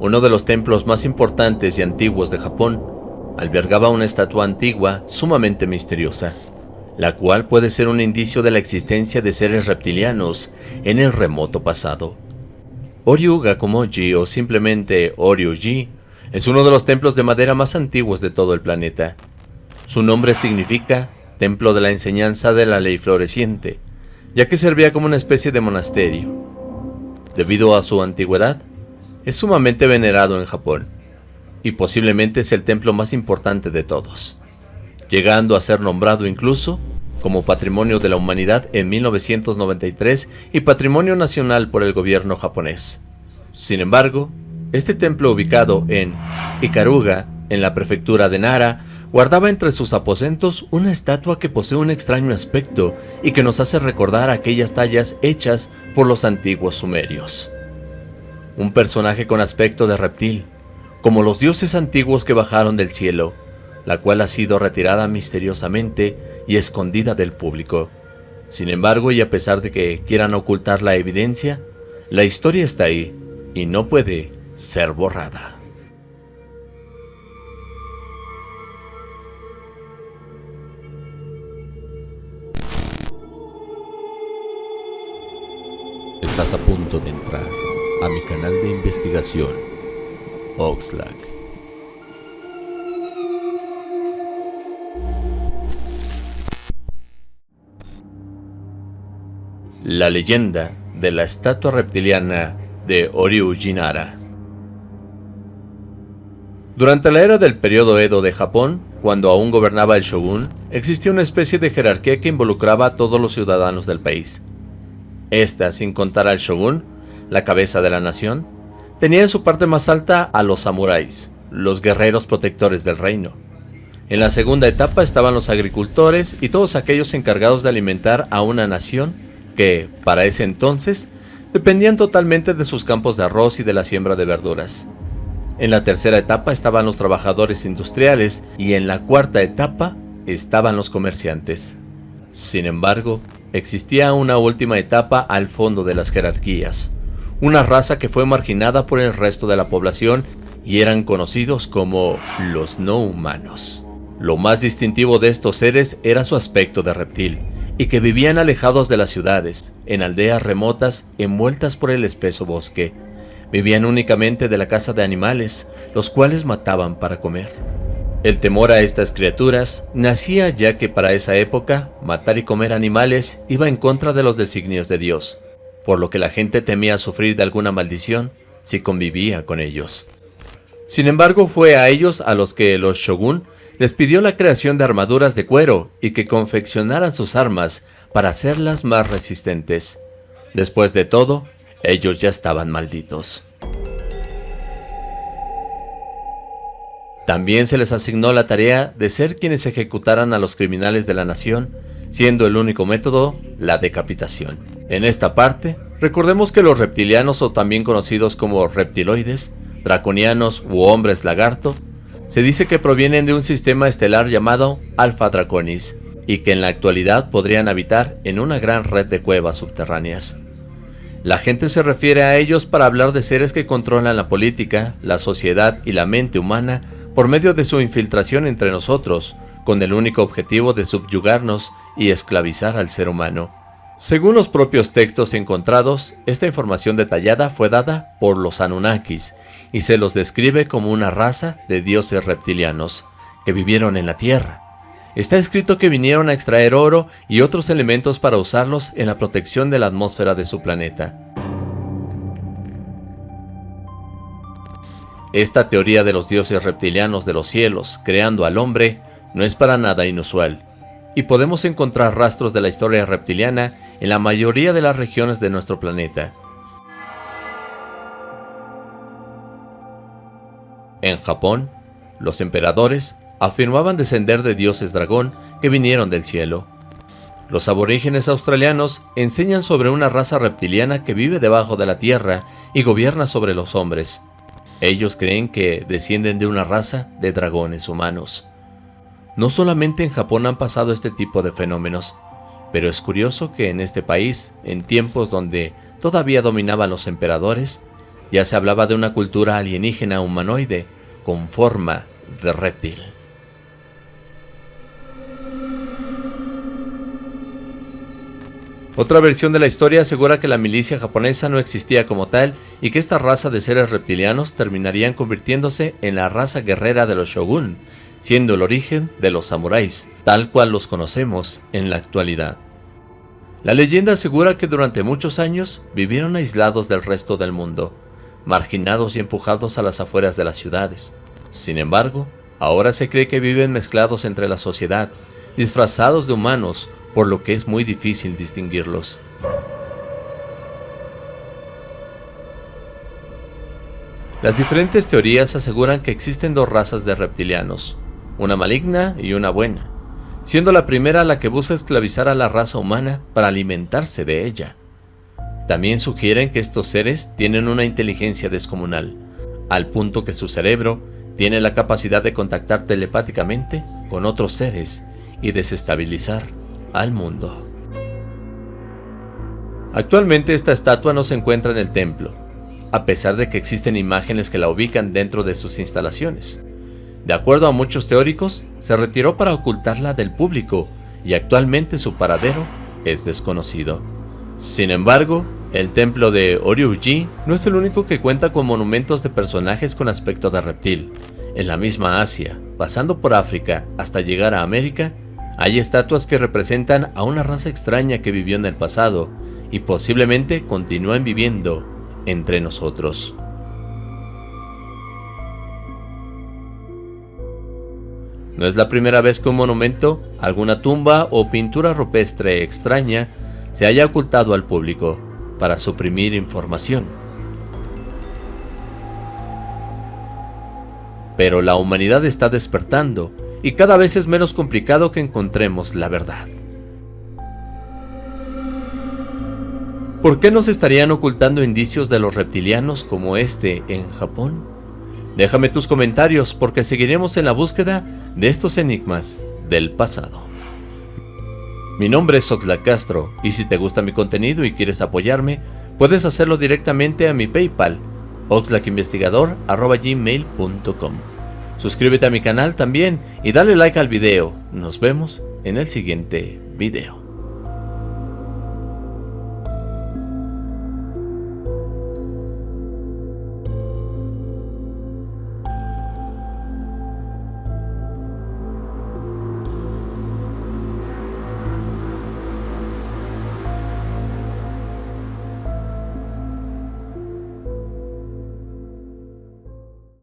uno de los templos más importantes y antiguos de Japón, albergaba una estatua antigua sumamente misteriosa, la cual puede ser un indicio de la existencia de seres reptilianos en el remoto pasado. Oryu Gakumoji o simplemente Oryuji es uno de los templos de madera más antiguos de todo el planeta. Su nombre significa Templo de la Enseñanza de la Ley Floreciente, ya que servía como una especie de monasterio. Debido a su antigüedad, es sumamente venerado en Japón, y posiblemente es el templo más importante de todos, llegando a ser nombrado incluso como Patrimonio de la Humanidad en 1993 y Patrimonio Nacional por el gobierno japonés. Sin embargo, este templo ubicado en Ikaruga, en la prefectura de Nara, guardaba entre sus aposentos una estatua que posee un extraño aspecto y que nos hace recordar aquellas tallas hechas por los antiguos sumerios. Un personaje con aspecto de reptil, como los dioses antiguos que bajaron del cielo, la cual ha sido retirada misteriosamente y escondida del público. Sin embargo, y a pesar de que quieran ocultar la evidencia, la historia está ahí y no puede ser borrada. Estás a punto de entrar a mi canal de investigación, Oxlack. La leyenda de la estatua reptiliana de Jinara. Durante la era del periodo Edo de Japón, cuando aún gobernaba el shogun, existía una especie de jerarquía que involucraba a todos los ciudadanos del país. Esta, sin contar al shogun, la cabeza de la nación, tenía en su parte más alta a los samuráis, los guerreros protectores del reino. En la segunda etapa estaban los agricultores y todos aquellos encargados de alimentar a una nación que, para ese entonces, dependían totalmente de sus campos de arroz y de la siembra de verduras. En la tercera etapa estaban los trabajadores industriales y en la cuarta etapa estaban los comerciantes. Sin embargo, existía una última etapa al fondo de las jerarquías, una raza que fue marginada por el resto de la población y eran conocidos como los no humanos. Lo más distintivo de estos seres era su aspecto de reptil, y que vivían alejados de las ciudades, en aldeas remotas envueltas por el espeso bosque. Vivían únicamente de la caza de animales, los cuales mataban para comer. El temor a estas criaturas nacía ya que para esa época matar y comer animales iba en contra de los designios de Dios, por lo que la gente temía sufrir de alguna maldición si convivía con ellos. Sin embargo fue a ellos a los que los shogun les pidió la creación de armaduras de cuero y que confeccionaran sus armas para hacerlas más resistentes. Después de todo, ellos ya estaban malditos. También se les asignó la tarea de ser quienes ejecutaran a los criminales de la nación, siendo el único método la decapitación. En esta parte, recordemos que los reptilianos o también conocidos como reptiloides, draconianos u hombres lagarto, se dice que provienen de un sistema estelar llamado Alpha Draconis, y que en la actualidad podrían habitar en una gran red de cuevas subterráneas. La gente se refiere a ellos para hablar de seres que controlan la política, la sociedad y la mente humana por medio de su infiltración entre nosotros, con el único objetivo de subyugarnos y esclavizar al ser humano. Según los propios textos encontrados, esta información detallada fue dada por los Anunnakis y se los describe como una raza de dioses reptilianos que vivieron en la Tierra. Está escrito que vinieron a extraer oro y otros elementos para usarlos en la protección de la atmósfera de su planeta. Esta teoría de los dioses reptilianos de los cielos creando al hombre no es para nada inusual, y podemos encontrar rastros de la historia reptiliana en la mayoría de las regiones de nuestro planeta. En Japón, los emperadores afirmaban descender de dioses dragón que vinieron del cielo. Los aborígenes australianos enseñan sobre una raza reptiliana que vive debajo de la tierra y gobierna sobre los hombres, ellos creen que descienden de una raza de dragones humanos. No solamente en Japón han pasado este tipo de fenómenos, pero es curioso que en este país, en tiempos donde todavía dominaban los emperadores, ya se hablaba de una cultura alienígena humanoide con forma de reptil. Otra versión de la historia asegura que la milicia japonesa no existía como tal y que esta raza de seres reptilianos terminarían convirtiéndose en la raza guerrera de los shogun, siendo el origen de los samuráis, tal cual los conocemos en la actualidad. La leyenda asegura que durante muchos años vivieron aislados del resto del mundo, marginados y empujados a las afueras de las ciudades. Sin embargo, ahora se cree que viven mezclados entre la sociedad, disfrazados de humanos por lo que es muy difícil distinguirlos. Las diferentes teorías aseguran que existen dos razas de reptilianos, una maligna y una buena, siendo la primera la que busca esclavizar a la raza humana para alimentarse de ella. También sugieren que estos seres tienen una inteligencia descomunal, al punto que su cerebro tiene la capacidad de contactar telepáticamente con otros seres y desestabilizar al mundo. Actualmente esta estatua no se encuentra en el templo, a pesar de que existen imágenes que la ubican dentro de sus instalaciones. De acuerdo a muchos teóricos, se retiró para ocultarla del público y actualmente su paradero es desconocido. Sin embargo, el templo de Oryuji no es el único que cuenta con monumentos de personajes con aspecto de reptil. En la misma Asia, pasando por África hasta llegar a América, hay estatuas que representan a una raza extraña que vivió en el pasado y posiblemente continúan viviendo entre nosotros. No es la primera vez que un monumento, alguna tumba o pintura rupestre extraña se haya ocultado al público para suprimir información. Pero la humanidad está despertando y cada vez es menos complicado que encontremos la verdad. ¿Por qué nos estarían ocultando indicios de los reptilianos como este en Japón? Déjame tus comentarios porque seguiremos en la búsqueda de estos enigmas del pasado. Mi nombre es Oxlack Castro y si te gusta mi contenido y quieres apoyarme, puedes hacerlo directamente a mi Paypal, oxlackinvestigador.gmail.com Suscríbete a mi canal también y dale like al video. Nos vemos en el siguiente video.